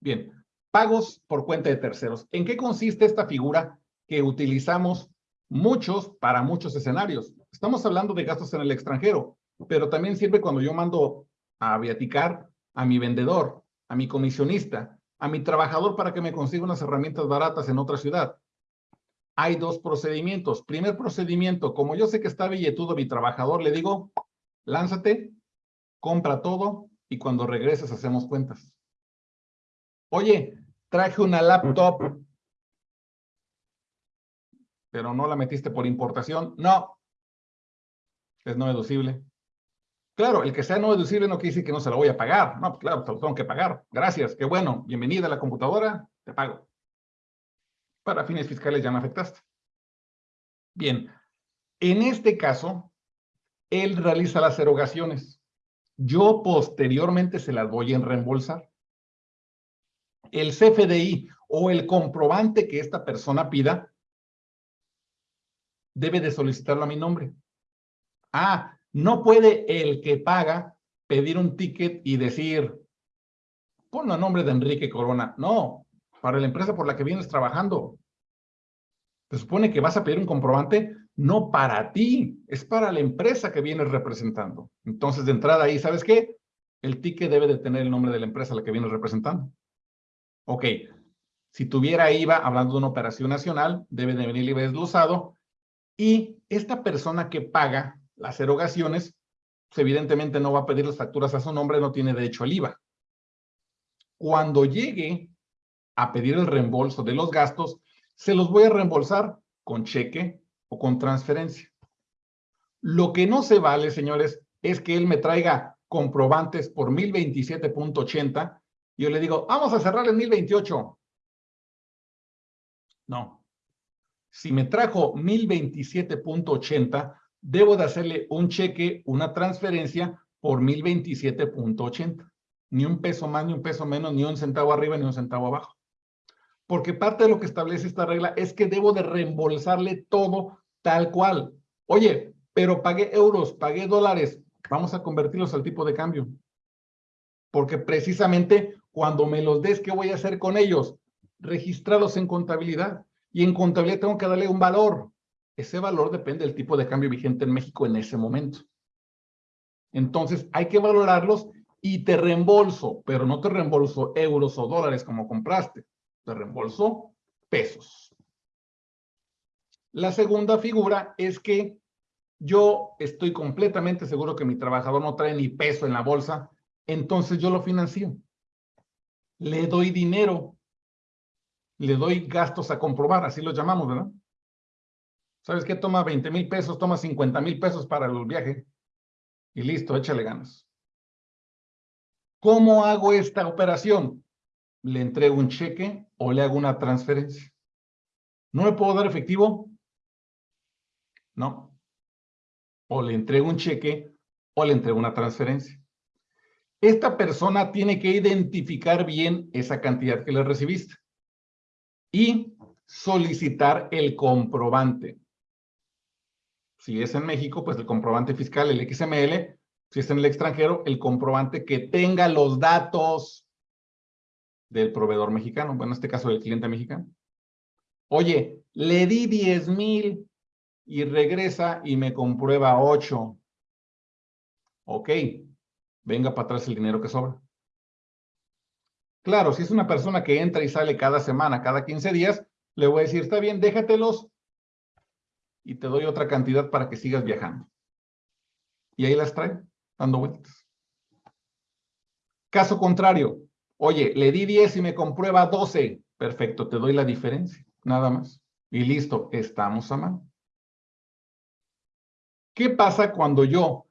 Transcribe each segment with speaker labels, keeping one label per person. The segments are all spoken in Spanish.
Speaker 1: Bien, pagos por cuenta de terceros. ¿En qué consiste esta figura que utilizamos muchos para muchos escenarios? Estamos hablando de gastos en el extranjero, pero también sirve cuando yo mando a viaticar a mi vendedor, a mi comisionista, a mi trabajador para que me consiga unas herramientas baratas en otra ciudad. Hay dos procedimientos. Primer procedimiento, como yo sé que está billetudo mi trabajador, le digo, lánzate, compra todo y cuando regreses hacemos cuentas. Oye, traje una laptop, pero no la metiste por importación. No, es no deducible. Claro, el que sea no deducible no quiere decir que no se lo voy a pagar. No, pues claro, te lo tengo que pagar. Gracias, qué bueno. Bienvenida a la computadora, te pago. Para fines fiscales ya me afectaste. Bien, en este caso, él realiza las erogaciones. Yo posteriormente se las voy a reembolsar. El CFDI o el comprobante que esta persona pida debe de solicitarlo a mi nombre. Ah, no puede el que paga pedir un ticket y decir, ponlo a nombre de Enrique Corona. No, para la empresa por la que vienes trabajando. Se supone que vas a pedir un comprobante no para ti, es para la empresa que vienes representando. Entonces, de entrada ahí, ¿sabes qué? El ticket debe de tener el nombre de la empresa a la que vienes representando. Ok, si tuviera IVA, hablando de una operación nacional, debe de venir libre desglosado. Y esta persona que paga las erogaciones, pues evidentemente no va a pedir las facturas a su nombre, no tiene derecho al IVA. Cuando llegue a pedir el reembolso de los gastos, se los voy a reembolsar con cheque o con transferencia. Lo que no se vale, señores, es que él me traiga comprobantes por 1027.80 y yo le digo, vamos a cerrar en 1028. No. Si me trajo 1027.80, debo de hacerle un cheque, una transferencia por 1027.80. Ni un peso más, ni un peso menos, ni un centavo arriba, ni un centavo abajo. Porque parte de lo que establece esta regla es que debo de reembolsarle todo tal cual. Oye, pero pagué euros, pagué dólares, vamos a convertirlos al tipo de cambio. Porque precisamente cuando me los des, ¿qué voy a hacer con ellos? Registrarlos en contabilidad. Y en contabilidad tengo que darle un valor. Ese valor depende del tipo de cambio vigente en México en ese momento. Entonces, hay que valorarlos y te reembolso, pero no te reembolso euros o dólares como compraste. Te reembolso pesos. La segunda figura es que yo estoy completamente seguro que mi trabajador no trae ni peso en la bolsa, entonces yo lo financio. Le doy dinero, le doy gastos a comprobar, así lo llamamos, ¿verdad? ¿Sabes qué? Toma 20 mil pesos, toma 50 mil pesos para el viaje. Y listo, échale ganas. ¿Cómo hago esta operación? ¿Le entrego un cheque o le hago una transferencia? ¿No me puedo dar efectivo? No. O le entrego un cheque o le entrego una transferencia. Esta persona tiene que identificar bien esa cantidad que le recibiste y solicitar el comprobante. Si es en México, pues el comprobante fiscal, el XML. Si es en el extranjero, el comprobante que tenga los datos del proveedor mexicano. Bueno, en este caso del cliente mexicano. Oye, le di 10 mil y regresa y me comprueba 8. Ok, venga para atrás el dinero que sobra. Claro, si es una persona que entra y sale cada semana, cada 15 días, le voy a decir, está bien, déjatelos y te doy otra cantidad para que sigas viajando. Y ahí las trae, dando vueltas. Caso contrario, oye, le di 10 y me comprueba 12. Perfecto, te doy la diferencia, nada más. Y listo, estamos a mano. ¿Qué pasa cuando yo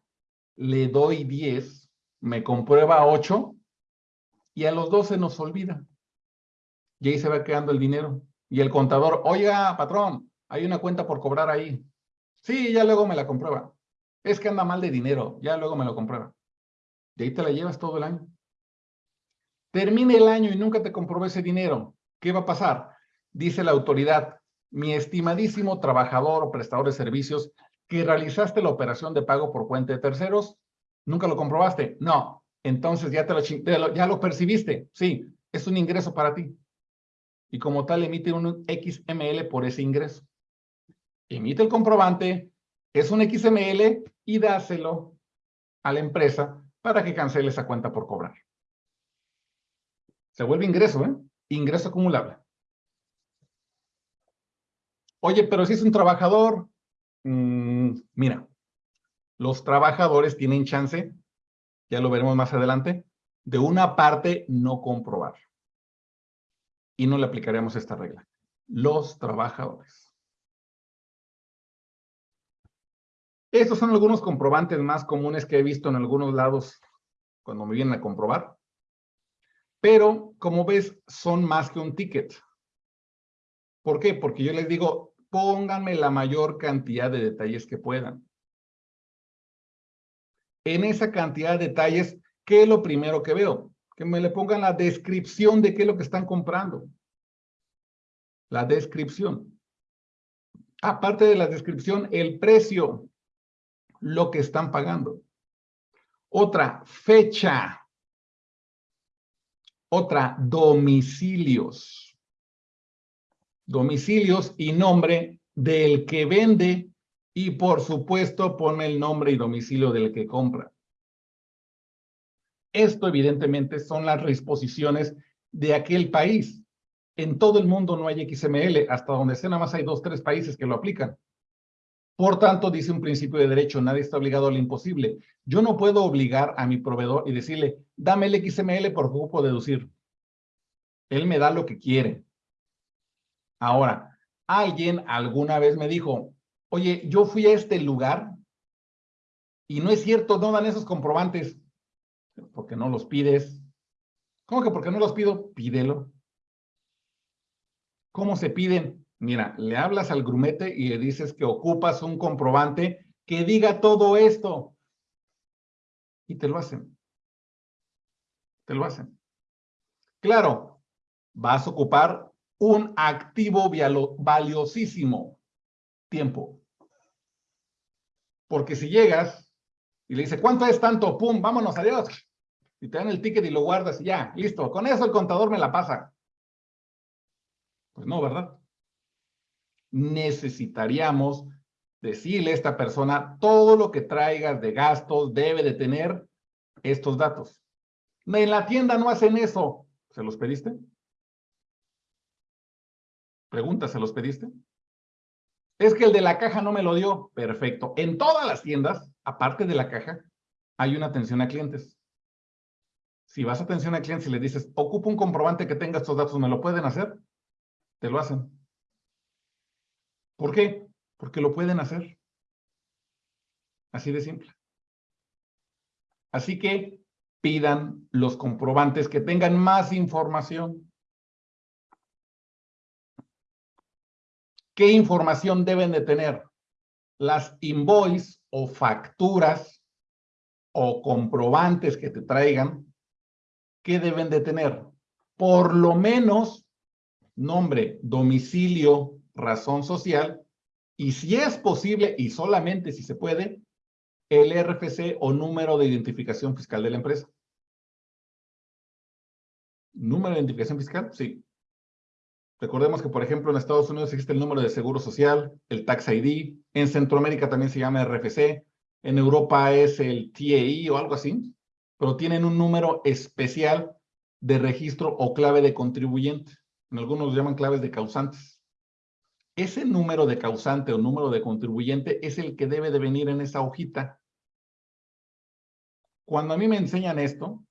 Speaker 1: le doy 10, me comprueba 8 y a los 12 nos olvida? Y ahí se va quedando el dinero. Y el contador, oiga, patrón, hay una cuenta por cobrar ahí. Sí, ya luego me la comprueba. Es que anda mal de dinero, ya luego me lo comprueba. De ahí te la llevas todo el año. Termine el año y nunca te comprobó ese dinero. ¿Qué va a pasar? Dice la autoridad, mi estimadísimo trabajador o prestador de servicios que realizaste la operación de pago por cuenta de terceros, ¿nunca lo comprobaste? No. Entonces ya, te lo, ya lo percibiste. Sí. es un ingreso para ti. Y como tal, emite un XML por ese ingreso. Emite el comprobante, es un XML y dáselo a la empresa para que cancele esa cuenta por cobrar. Se vuelve ingreso, ¿eh? Ingreso acumulable. Oye, pero si es un trabajador, mm, mira, los trabajadores tienen chance, ya lo veremos más adelante, de una parte no comprobar. Y no le aplicaremos esta regla. Los trabajadores. Estos son algunos comprobantes más comunes que he visto en algunos lados cuando me vienen a comprobar. Pero, como ves, son más que un ticket. ¿Por qué? Porque yo les digo, pónganme la mayor cantidad de detalles que puedan. En esa cantidad de detalles, ¿qué es lo primero que veo? Que me le pongan la descripción de qué es lo que están comprando. La descripción. Aparte de la descripción, el precio, lo que están pagando. Otra, fecha. Otra, domicilios. Domicilios y nombre del que vende y por supuesto pone el nombre y domicilio del que compra. Esto evidentemente son las disposiciones de aquel país. En todo el mundo no hay XML, hasta donde sé nada más hay dos, tres países que lo aplican. Por tanto, dice un principio de derecho, nadie está obligado a lo imposible. Yo no puedo obligar a mi proveedor y decirle, dame el XML por grupo deducir. Él me da lo que quiere. Ahora, alguien alguna vez me dijo, oye, yo fui a este lugar y no es cierto, no dan esos comprobantes. Porque no los pides. ¿Cómo que porque no los pido? Pídelo. ¿Cómo se piden? Mira, le hablas al grumete y le dices que ocupas un comprobante que diga todo esto. Y te lo hacen. Te lo hacen. Claro, vas a ocupar un activo valiosísimo, tiempo. Porque si llegas y le dices, ¿cuánto es tanto? Pum, vámonos, adiós. Y te dan el ticket y lo guardas y ya, listo. Con eso el contador me la pasa. Pues no, ¿verdad? necesitaríamos decirle a esta persona todo lo que traigas de gastos debe de tener estos datos. En la tienda no hacen eso. ¿Se los pediste? Pregunta, ¿se los pediste? Es que el de la caja no me lo dio. Perfecto. En todas las tiendas, aparte de la caja, hay una atención a clientes. Si vas a atención a clientes y le dices, ocupo un comprobante que tenga estos datos, ¿me lo pueden hacer? Te lo hacen. ¿Por qué? Porque lo pueden hacer. Así de simple. Así que pidan los comprobantes que tengan más información. ¿Qué información deben de tener? Las invoice o facturas o comprobantes que te traigan, ¿qué deben de tener? Por lo menos nombre, domicilio, razón social, y si es posible, y solamente si se puede, el RFC o número de identificación fiscal de la empresa. ¿Número de identificación fiscal? Sí. Recordemos que, por ejemplo, en Estados Unidos existe el número de seguro social, el Tax ID, en Centroamérica también se llama RFC, en Europa es el TAI o algo así, pero tienen un número especial de registro o clave de contribuyente. En algunos llaman claves de causantes. Ese número de causante o número de contribuyente es el que debe de venir en esa hojita. Cuando a mí me enseñan esto,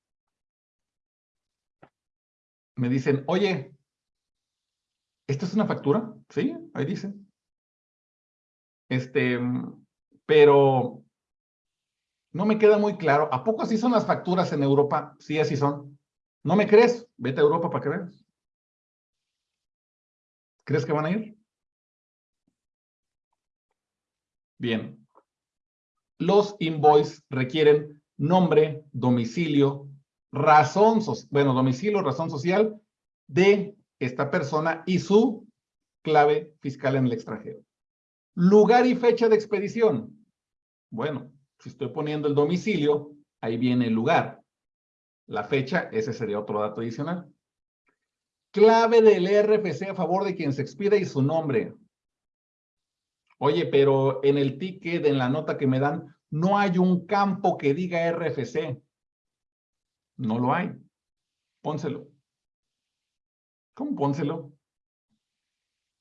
Speaker 1: me dicen, oye, ¿esta es una factura? Sí, ahí dice. Este, pero no me queda muy claro. ¿A poco así son las facturas en Europa? Sí, así son. ¿No me crees? Vete a Europa para que veas. ¿Crees que van a ir? Bien. Los invoices requieren nombre, domicilio, razón, bueno, domicilio, razón social de esta persona y su clave fiscal en el extranjero. Lugar y fecha de expedición. Bueno, si estoy poniendo el domicilio, ahí viene el lugar. La fecha, ese sería otro dato adicional. Clave del RFC a favor de quien se expida y su nombre. Oye, pero en el ticket, en la nota que me dan, no hay un campo que diga RFC. No lo hay. Pónselo. ¿Cómo pónselo?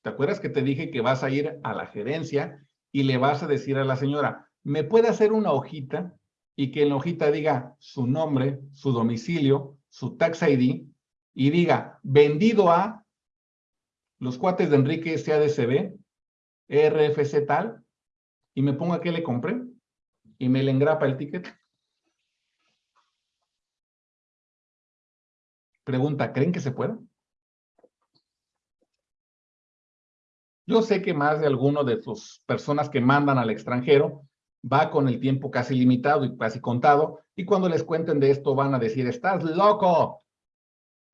Speaker 1: ¿Te acuerdas que te dije que vas a ir a la gerencia y le vas a decir a la señora, ¿me puede hacer una hojita? Y que en la hojita diga su nombre, su domicilio, su tax ID y diga vendido a los cuates de Enrique SADCB, RFC tal, y me ponga que le compré y me le engrapa el ticket. Pregunta, ¿creen que se pueda? Yo sé que más de alguno de sus personas que mandan al extranjero va con el tiempo casi limitado y casi contado, y cuando les cuenten de esto van a decir, estás loco.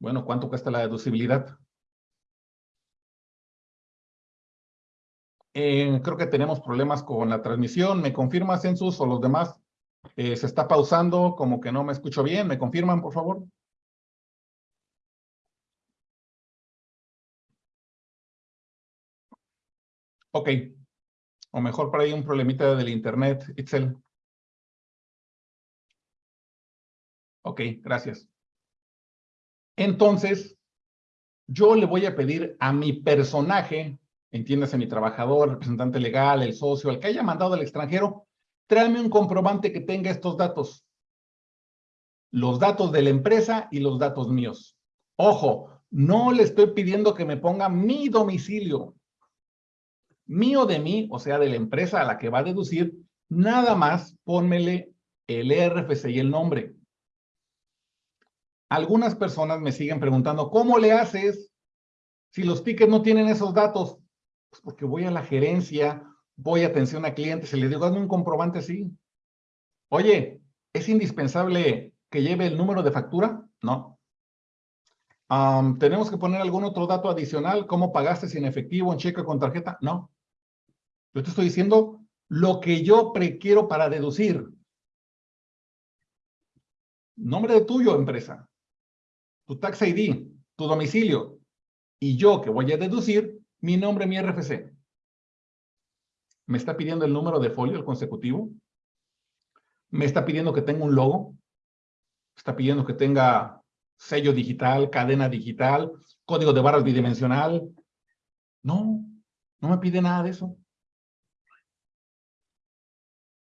Speaker 1: Bueno, ¿cuánto cuesta la deducibilidad? Eh, creo que tenemos problemas con la transmisión. ¿Me confirma, Census, o los demás? Eh, se está pausando, como que no me escucho bien. ¿Me confirman, por favor? Ok. O mejor por ahí un problemita del internet, Itzel. Ok, gracias. Entonces, yo le voy a pedir a mi personaje, entiéndase mi trabajador, representante legal, el socio, el que haya mandado al extranjero, tráeme un comprobante que tenga estos datos. Los datos de la empresa y los datos míos. Ojo, no le estoy pidiendo que me ponga mi domicilio mío de mí, o sea, de la empresa a la que va a deducir, nada más pónmele el RFC y el nombre. Algunas personas me siguen preguntando, ¿cómo le haces si los tickets no tienen esos datos? Pues porque voy a la gerencia, voy a atención a clientes y le digo, hazme un comprobante así. Oye, ¿es indispensable que lleve el número de factura? No. ¿Tenemos que poner algún otro dato adicional? ¿Cómo pagaste sin efectivo, en cheque con tarjeta? No. Yo te estoy diciendo lo que yo prequiero para deducir. Nombre de tuyo, empresa. Tu tax ID, tu domicilio. Y yo que voy a deducir mi nombre, mi RFC. Me está pidiendo el número de folio, el consecutivo. Me está pidiendo que tenga un logo. Está pidiendo que tenga sello digital, cadena digital, código de barras bidimensional. No, no me pide nada de eso.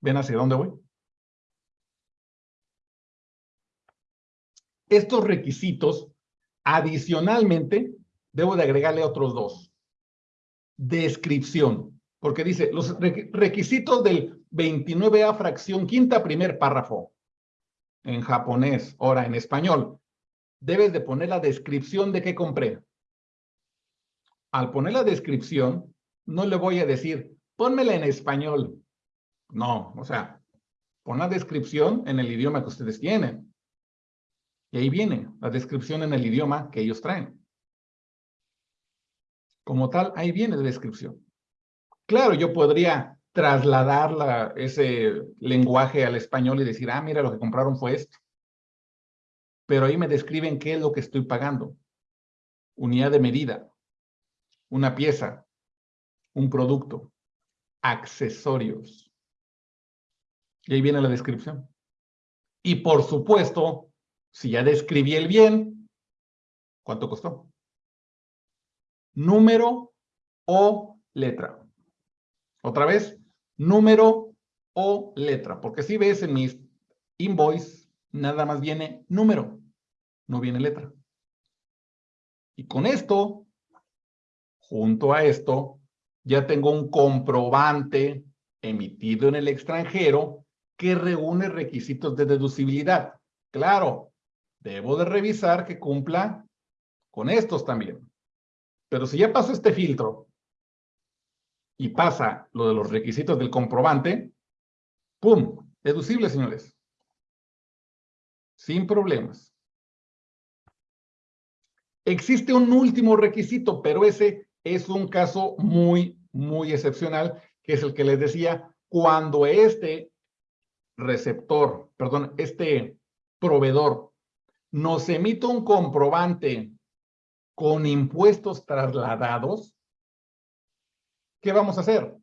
Speaker 1: ¿Ven hacia dónde voy? Estos requisitos, adicionalmente, debo de agregarle otros dos. Descripción, porque dice, los requisitos del 29A fracción quinta primer párrafo, en japonés, ahora en español, debes de poner la descripción de qué compré. Al poner la descripción, no le voy a decir, pónmela en español. No, o sea, pon la descripción en el idioma que ustedes tienen. Y ahí viene la descripción en el idioma que ellos traen. Como tal, ahí viene la descripción. Claro, yo podría trasladar ese lenguaje al español y decir, ah, mira, lo que compraron fue esto. Pero ahí me describen qué es lo que estoy pagando. Unidad de medida, una pieza, un producto, accesorios. Y ahí viene la descripción. Y por supuesto, si ya describí el bien, ¿cuánto costó? Número o letra. Otra vez, número o letra. Porque si ves en mis invoice, nada más viene número, no viene letra. Y con esto, junto a esto, ya tengo un comprobante emitido en el extranjero que reúne requisitos de deducibilidad. Claro, debo de revisar que cumpla con estos también. Pero si ya pasó este filtro y pasa lo de los requisitos del comprobante, ¡pum! Deducible, señores. Sin problemas. Existe un último requisito, pero ese es un caso muy, muy excepcional, que es el que les decía, cuando este receptor, perdón, este proveedor nos emite un comprobante con impuestos trasladados, ¿qué vamos a hacer?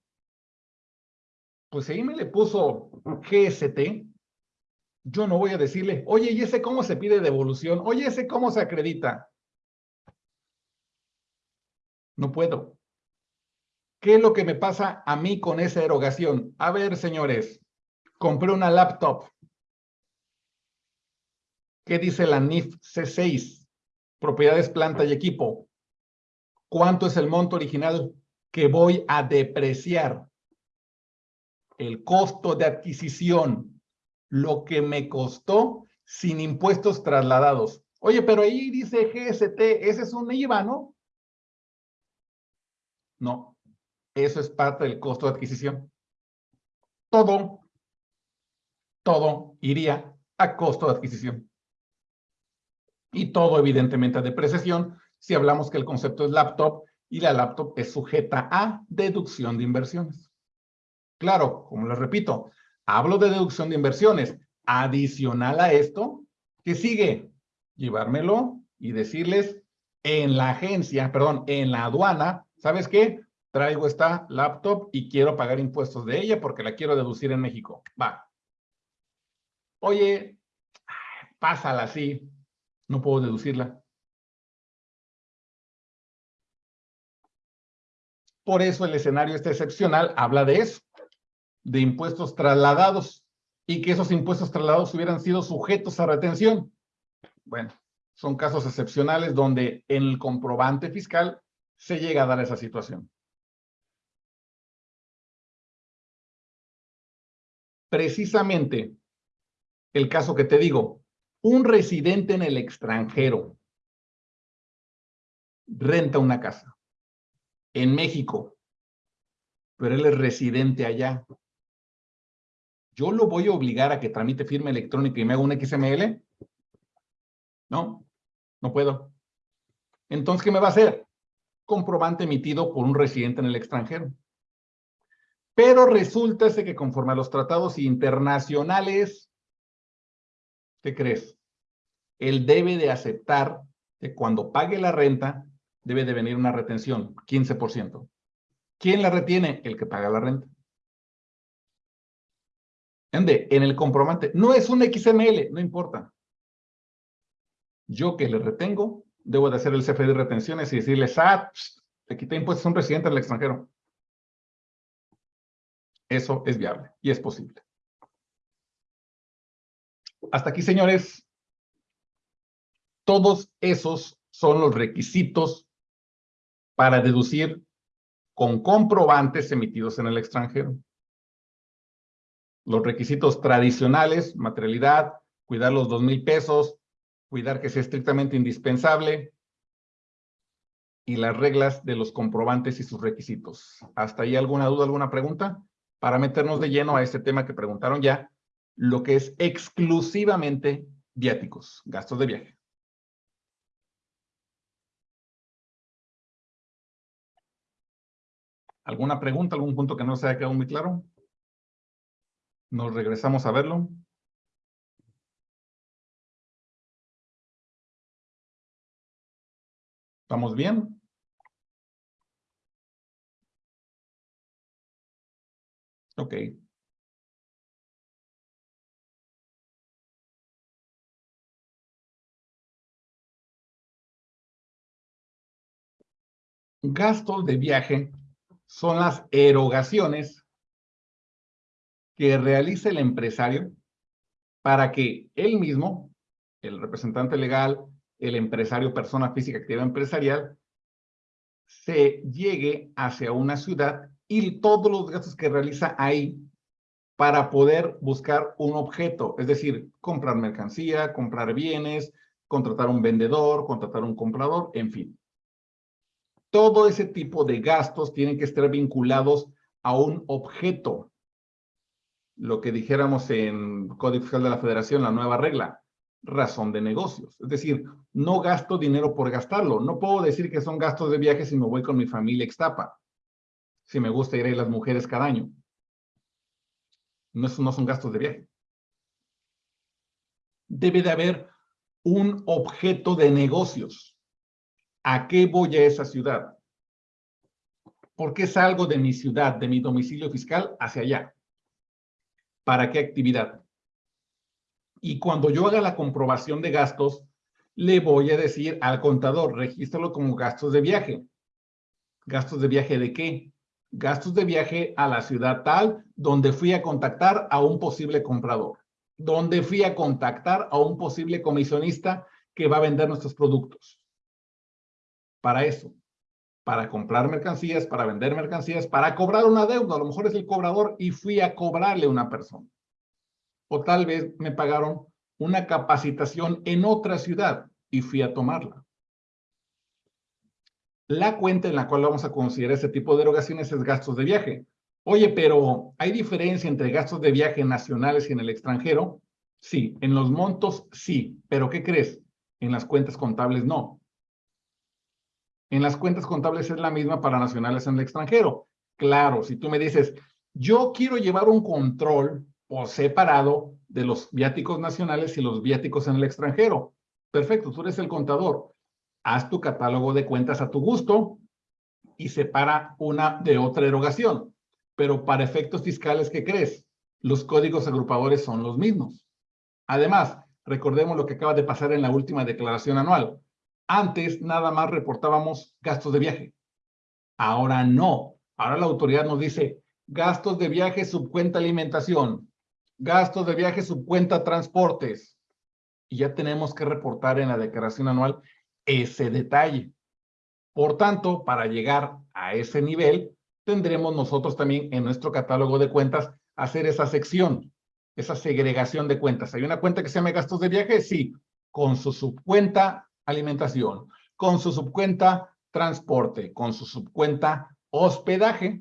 Speaker 1: Pues ahí me le puso GST, yo no voy a decirle, oye, ¿y ese cómo se pide devolución? Oye, ¿ese cómo se acredita? No puedo. ¿Qué es lo que me pasa a mí con esa erogación? A ver, señores, compré una laptop. ¿Qué dice la NIF C6? Propiedades, planta y equipo. ¿Cuánto es el monto original que voy a depreciar? El costo de adquisición, lo que me costó sin impuestos trasladados. Oye, pero ahí dice GST, ese es un IVA, ¿no? No, eso es parte del costo de adquisición. Todo, todo iría a costo de adquisición. Y todo, evidentemente, a depreciación si hablamos que el concepto es laptop y la laptop es sujeta a deducción de inversiones. Claro, como les repito, hablo de deducción de inversiones. Adicional a esto, ¿qué sigue? Llevármelo y decirles en la agencia, perdón, en la aduana, ¿sabes qué? Traigo esta laptop y quiero pagar impuestos de ella porque la quiero deducir en México. Va. Oye, pásala así. No puedo deducirla. Por eso el escenario este excepcional habla de eso, de impuestos trasladados y que esos impuestos trasladados hubieran sido sujetos a retención. Bueno, son casos excepcionales donde en el comprobante fiscal se llega a dar esa situación. Precisamente el caso que te digo, un residente en el extranjero renta una casa en México, pero él es residente allá. ¿Yo lo voy a obligar a que tramite firma electrónica y me haga un XML? No, no puedo. Entonces, ¿qué me va a hacer? Comprobante emitido por un residente en el extranjero. Pero resulta que conforme a los tratados internacionales, ¿qué crees? Él debe de aceptar que cuando pague la renta, debe de venir una retención, 15%. ¿Quién la retiene? El que paga la renta. ¿Ende? En el comprobante, no es un XML, no importa. Yo que le retengo, debo de hacer el CFD de retenciones y decirle, SAT, te quité impuestos a un residente del extranjero. Eso es viable y es posible. Hasta aquí, señores. Todos esos son los requisitos para deducir con comprobantes emitidos en el extranjero. Los requisitos tradicionales, materialidad, cuidar los dos mil pesos, cuidar que sea estrictamente indispensable, y las reglas de los comprobantes y sus requisitos. ¿Hasta ahí alguna duda, alguna pregunta? para meternos de lleno a este tema que preguntaron ya, lo que es exclusivamente viáticos, gastos de viaje. ¿Alguna pregunta, algún punto que no se haya quedado muy claro? Nos regresamos a verlo. ¿Estamos bien? Ok. Gastos de viaje son las erogaciones que realiza el empresario para que él mismo, el representante legal, el empresario, persona física, actividad empresarial, se llegue hacia una ciudad y todos los gastos que realiza ahí para poder buscar un objeto, es decir, comprar mercancía, comprar bienes, contratar un vendedor, contratar un comprador, en fin. Todo ese tipo de gastos tienen que estar vinculados a un objeto. Lo que dijéramos en Código Fiscal de la Federación, la nueva regla, razón de negocios. Es decir, no gasto dinero por gastarlo. No puedo decir que son gastos de viaje si me voy con mi familia extapa si me gusta ir a las mujeres cada año. No, no son gastos de viaje. Debe de haber un objeto de negocios. ¿A qué voy a esa ciudad? ¿Por qué salgo de mi ciudad, de mi domicilio fiscal hacia allá? ¿Para qué actividad? Y cuando yo haga la comprobación de gastos, le voy a decir al contador, regístralo como gastos de viaje. ¿Gastos de viaje de qué? Gastos de viaje a la ciudad tal donde fui a contactar a un posible comprador, donde fui a contactar a un posible comisionista que va a vender nuestros productos. Para eso, para comprar mercancías, para vender mercancías, para cobrar una deuda. A lo mejor es el cobrador y fui a cobrarle a una persona. O tal vez me pagaron una capacitación en otra ciudad y fui a tomarla. La cuenta en la cual vamos a considerar ese tipo de erogaciones es gastos de viaje. Oye, pero ¿hay diferencia entre gastos de viaje nacionales y en el extranjero? Sí, en los montos sí, pero ¿qué crees? En las cuentas contables no. En las cuentas contables es la misma para nacionales en el extranjero. Claro, si tú me dices, yo quiero llevar un control o separado de los viáticos nacionales y los viáticos en el extranjero. Perfecto, tú eres el contador. Haz tu catálogo de cuentas a tu gusto y separa una de otra erogación. Pero para efectos fiscales, ¿qué crees? Los códigos agrupadores son los mismos. Además, recordemos lo que acaba de pasar en la última declaración anual. Antes nada más reportábamos gastos de viaje. Ahora no. Ahora la autoridad nos dice gastos de viaje, subcuenta alimentación, gastos de viaje, subcuenta transportes. Y ya tenemos que reportar en la declaración anual ese detalle. Por tanto, para llegar a ese nivel, tendremos nosotros también en nuestro catálogo de cuentas hacer esa sección, esa segregación de cuentas. ¿Hay una cuenta que se llama gastos de viaje? Sí, con su subcuenta alimentación, con su subcuenta transporte, con su subcuenta hospedaje,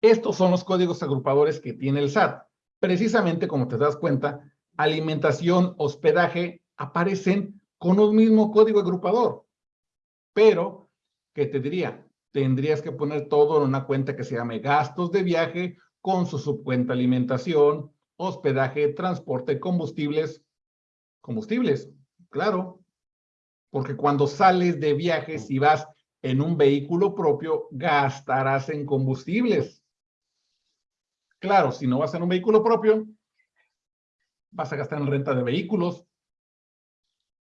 Speaker 1: estos son los códigos agrupadores que tiene el SAT. Precisamente, como te das cuenta, alimentación, hospedaje, aparecen con un mismo código agrupador. Pero, ¿qué te diría? Tendrías que poner todo en una cuenta que se llame gastos de viaje con su subcuenta alimentación, hospedaje, transporte, combustibles. Combustibles, claro. Porque cuando sales de viaje, si vas en un vehículo propio, gastarás en combustibles. Claro, si no vas en un vehículo propio, vas a gastar en renta de vehículos,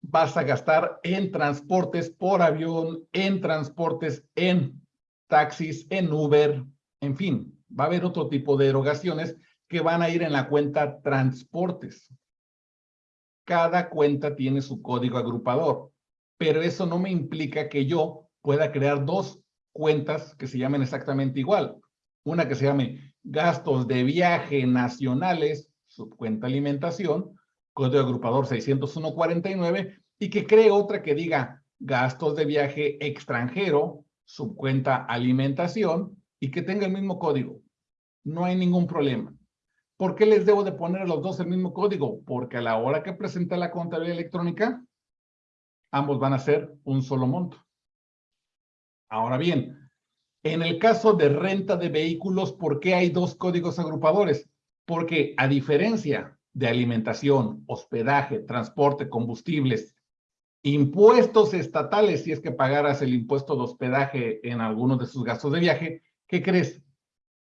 Speaker 1: vas a gastar en transportes por avión, en transportes en taxis, en Uber, en fin, va a haber otro tipo de erogaciones que van a ir en la cuenta transportes. Cada cuenta tiene su código agrupador, pero eso no me implica que yo pueda crear dos cuentas que se llamen exactamente igual. Una que se llame gastos de viaje nacionales, subcuenta alimentación, código agrupador 60149, y que cree otra que diga gastos de viaje extranjero, subcuenta alimentación, y que tenga el mismo código. No hay ningún problema. ¿Por qué les debo de poner a los dos el mismo código? Porque a la hora que presente la contabilidad electrónica, ambos van a ser un solo monto. Ahora bien, en el caso de renta de vehículos, ¿por qué hay dos códigos agrupadores? Porque a diferencia de alimentación, hospedaje, transporte, combustibles, impuestos estatales, si es que pagaras el impuesto de hospedaje en algunos de sus gastos de viaje, ¿qué crees?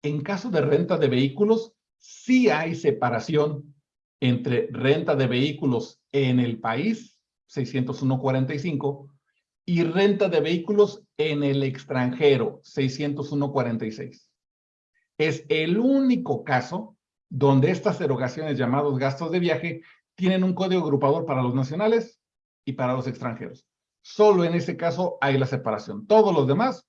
Speaker 1: En caso de renta de vehículos, sí hay separación entre renta de vehículos en el país, 601.45, y renta de vehículos en el extranjero, 601.46. Es el único caso donde estas erogaciones llamados gastos de viaje tienen un código agrupador para los nacionales y para los extranjeros. Solo en ese caso hay la separación. Todos los demás,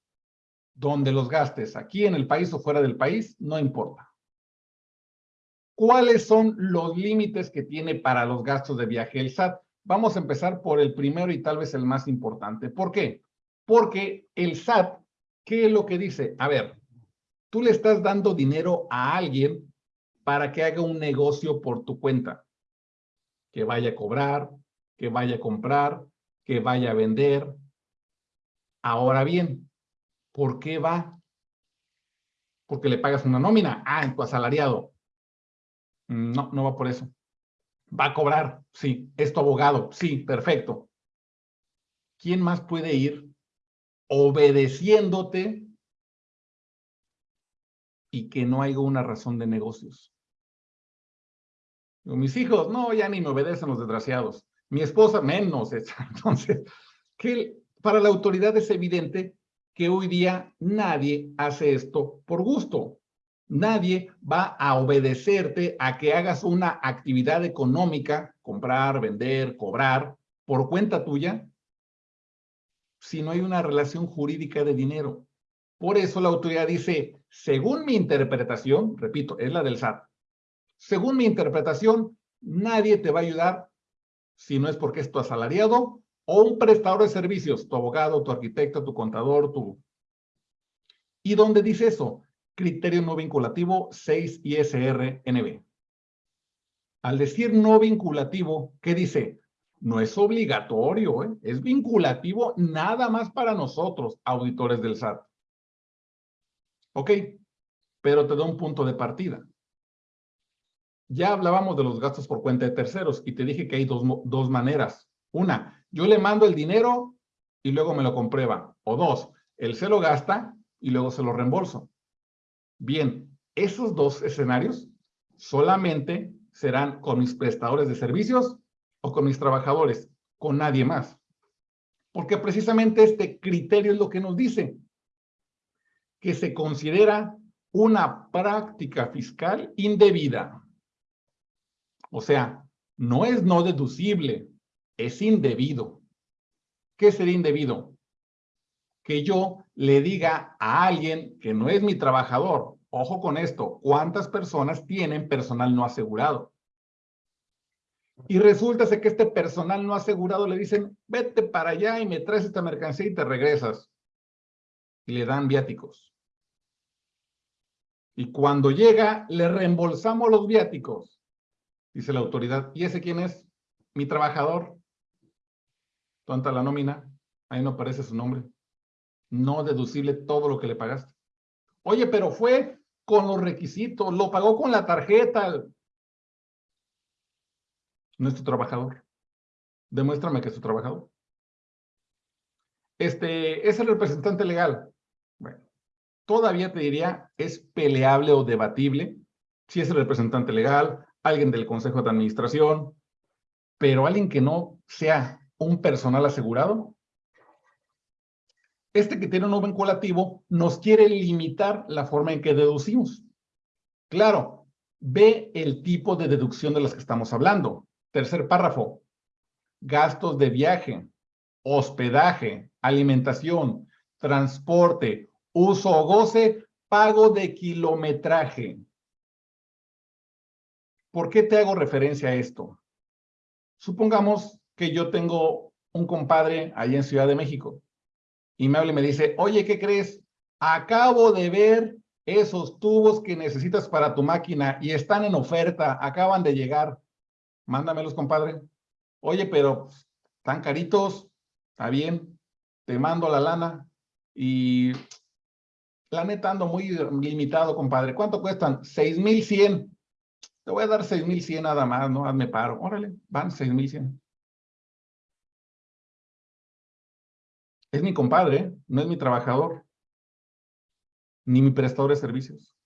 Speaker 1: donde los gastes aquí en el país o fuera del país, no importa. ¿Cuáles son los límites que tiene para los gastos de viaje el SAT? Vamos a empezar por el primero y tal vez el más importante. ¿Por qué? Porque el SAT, ¿qué es lo que dice? A ver, tú le estás dando dinero a alguien para que haga un negocio por tu cuenta. Que vaya a cobrar, que vaya a comprar, que vaya a vender. Ahora bien, ¿por qué va? Porque le pagas una nómina. Ah, en tu asalariado. No, no va por eso. ¿Va a cobrar? Sí. ¿Es tu abogado? Sí, perfecto. ¿quién más puede ir obedeciéndote y que no haya una razón de negocios? mis hijos, no, ya ni me obedecen los desgraciados. Mi esposa, menos. Entonces, que para la autoridad es evidente que hoy día nadie hace esto por gusto. Nadie va a obedecerte a que hagas una actividad económica, comprar, vender, cobrar, por cuenta tuya, si no hay una relación jurídica de dinero. Por eso la autoridad dice, según mi interpretación, repito, es la del SAT, según mi interpretación, nadie te va a ayudar si no es porque es tu asalariado o un prestador de servicios, tu abogado, tu arquitecto, tu contador, tu... ¿Y dónde dice eso? Criterio no vinculativo 6 ISR-NB. Al decir no vinculativo, ¿qué dice? No es obligatorio, ¿eh? es vinculativo nada más para nosotros, auditores del SAT. Ok, pero te da un punto de partida. Ya hablábamos de los gastos por cuenta de terceros y te dije que hay dos, dos maneras. Una, yo le mando el dinero y luego me lo comprueba. O dos, él se lo gasta y luego se lo reembolso. Bien, esos dos escenarios solamente serán con mis prestadores de servicios o con mis trabajadores, con nadie más. Porque precisamente este criterio es lo que nos dice que se considera una práctica fiscal indebida. O sea, no es no deducible, es indebido. ¿Qué sería indebido? Que yo le diga a alguien que no es mi trabajador, ojo con esto, ¿cuántas personas tienen personal no asegurado? Y resulta que este personal no asegurado le dicen, vete para allá y me traes esta mercancía y te regresas. Y le dan viáticos. Y cuando llega, le reembolsamos los viáticos. Dice la autoridad, ¿y ese quién es? Mi trabajador. Tonta la nómina, ahí no aparece su nombre. No deducible todo lo que le pagaste. Oye, pero fue con los requisitos, lo pagó con la tarjeta. No es tu trabajador. Demuéstrame que es tu trabajador. Este, es el representante legal. Bueno, todavía te diría, es peleable o debatible si es el representante legal, alguien del consejo de administración, pero alguien que no sea un personal asegurado. Este criterio no vinculativo nos quiere limitar la forma en que deducimos. Claro, ve el tipo de deducción de las que estamos hablando. Tercer párrafo, gastos de viaje, hospedaje, alimentación, transporte, uso o goce, pago de kilometraje. ¿Por qué te hago referencia a esto? Supongamos que yo tengo un compadre ahí en Ciudad de México y me habla y me dice, oye, ¿qué crees? Acabo de ver esos tubos que necesitas para tu máquina y están en oferta, acaban de llegar. Mándamelos, compadre. Oye, pero están caritos, está bien, te mando la lana y la neta ando muy limitado, compadre. ¿Cuánto cuestan? 6,100. Te voy a dar 6,100 nada más, ¿no? Hazme paro. Órale, van 6,100. Es mi compadre, no es mi trabajador, ni mi prestador de servicios.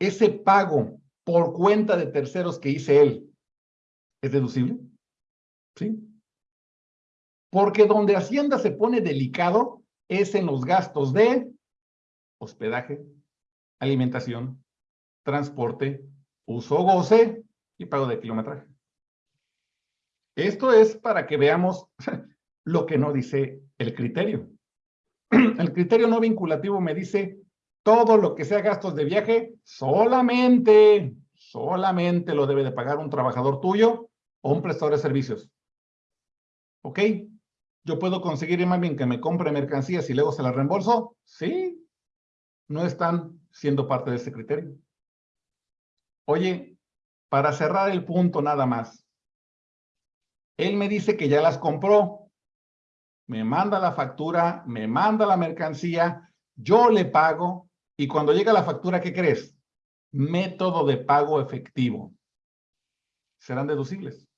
Speaker 1: Ese pago por cuenta de terceros que hice él, ¿es deducible? ¿Sí? Porque donde Hacienda se pone delicado es en los gastos de hospedaje, alimentación, transporte, uso goce y pago de kilometraje. Esto es para que veamos lo que no dice el criterio. El criterio no vinculativo me dice todo lo que sea gastos de viaje, solamente, solamente lo debe de pagar un trabajador tuyo o un prestador de servicios. ¿Ok? ¿Yo puedo conseguir más bien que me compre mercancías y luego se las reembolso? Sí. No están siendo parte de ese criterio. Oye, para cerrar el punto nada más. Él me dice que ya las compró me manda la factura, me manda la mercancía, yo le pago y cuando llega la factura, ¿qué crees? Método de pago efectivo. Serán deducibles.